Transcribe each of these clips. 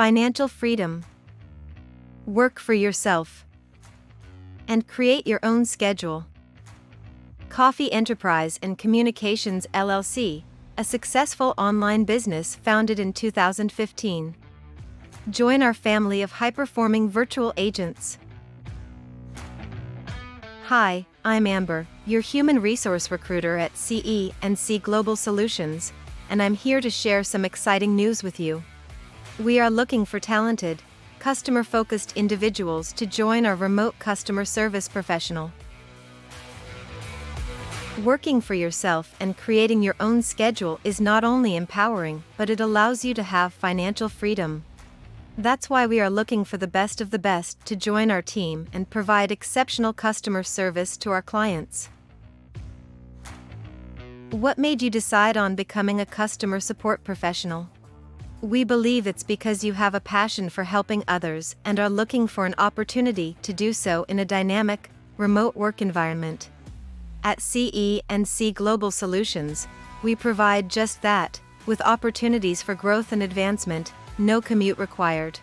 financial freedom, work for yourself, and create your own schedule. Coffee Enterprise and Communications LLC, a successful online business founded in 2015. Join our family of high performing virtual agents. Hi, I'm Amber, your human resource recruiter at CE and C Global Solutions, and I'm here to share some exciting news with you. We are looking for talented, customer focused individuals to join our remote customer service professional. Working for yourself and creating your own schedule is not only empowering, but it allows you to have financial freedom. That's why we are looking for the best of the best to join our team and provide exceptional customer service to our clients. What made you decide on becoming a customer support professional? We believe it's because you have a passion for helping others and are looking for an opportunity to do so in a dynamic, remote work environment. At CE and C Global Solutions, we provide just that, with opportunities for growth and advancement no commute required.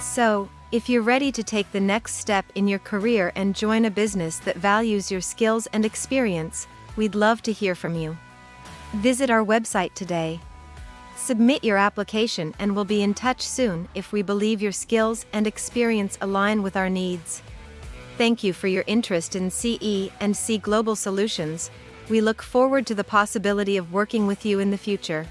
So, if you're ready to take the next step in your career and join a business that values your skills and experience, we'd love to hear from you. Visit our website today. Submit your application and we'll be in touch soon if we believe your skills and experience align with our needs. Thank you for your interest in CE and C Global Solutions. We look forward to the possibility of working with you in the future.